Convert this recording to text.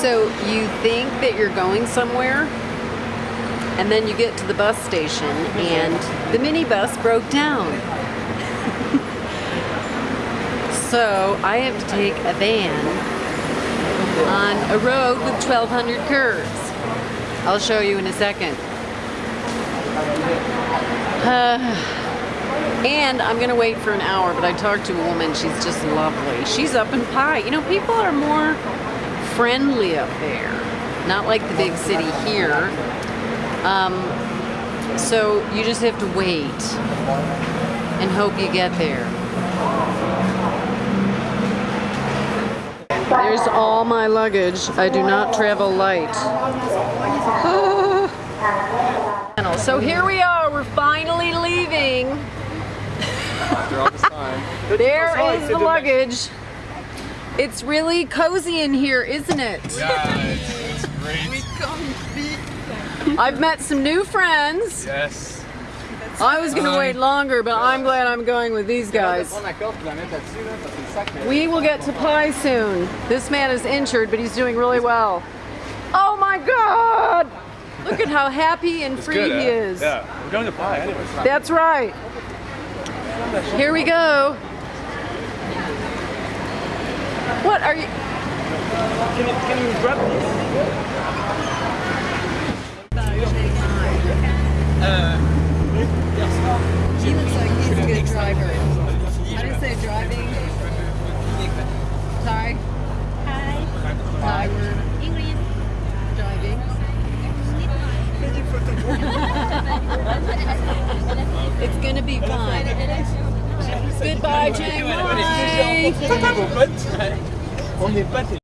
So you think that you're going somewhere, and then you get to the bus station, and the minibus broke down. so I have to take a van on a road with 1,200 curves. I'll show you in a second. Uh, and I'm gonna wait for an hour, but I talked to a woman, she's just lovely. She's up in Pai. You know, people are more friendly up there. Not like the big city here. Um, so you just have to wait and hope you get there. There's all my luggage. I do not travel light. So here we are, we're finally leaving. After all this time. There is the luggage. It's really cozy in here, isn't it? Yeah, it's, it's great. I've met some new friends. Yes. I was gonna Hi. wait um, longer, but I'm glad I'm going with these guys. We will get to Pai soon. This man is injured, but he's doing really well. Oh my God! Look at how happy and free Good, he huh? is. Yeah, we're going to Pai anyway. That's right. Here we go. What are you? Can you, can you grab these? On n'est pas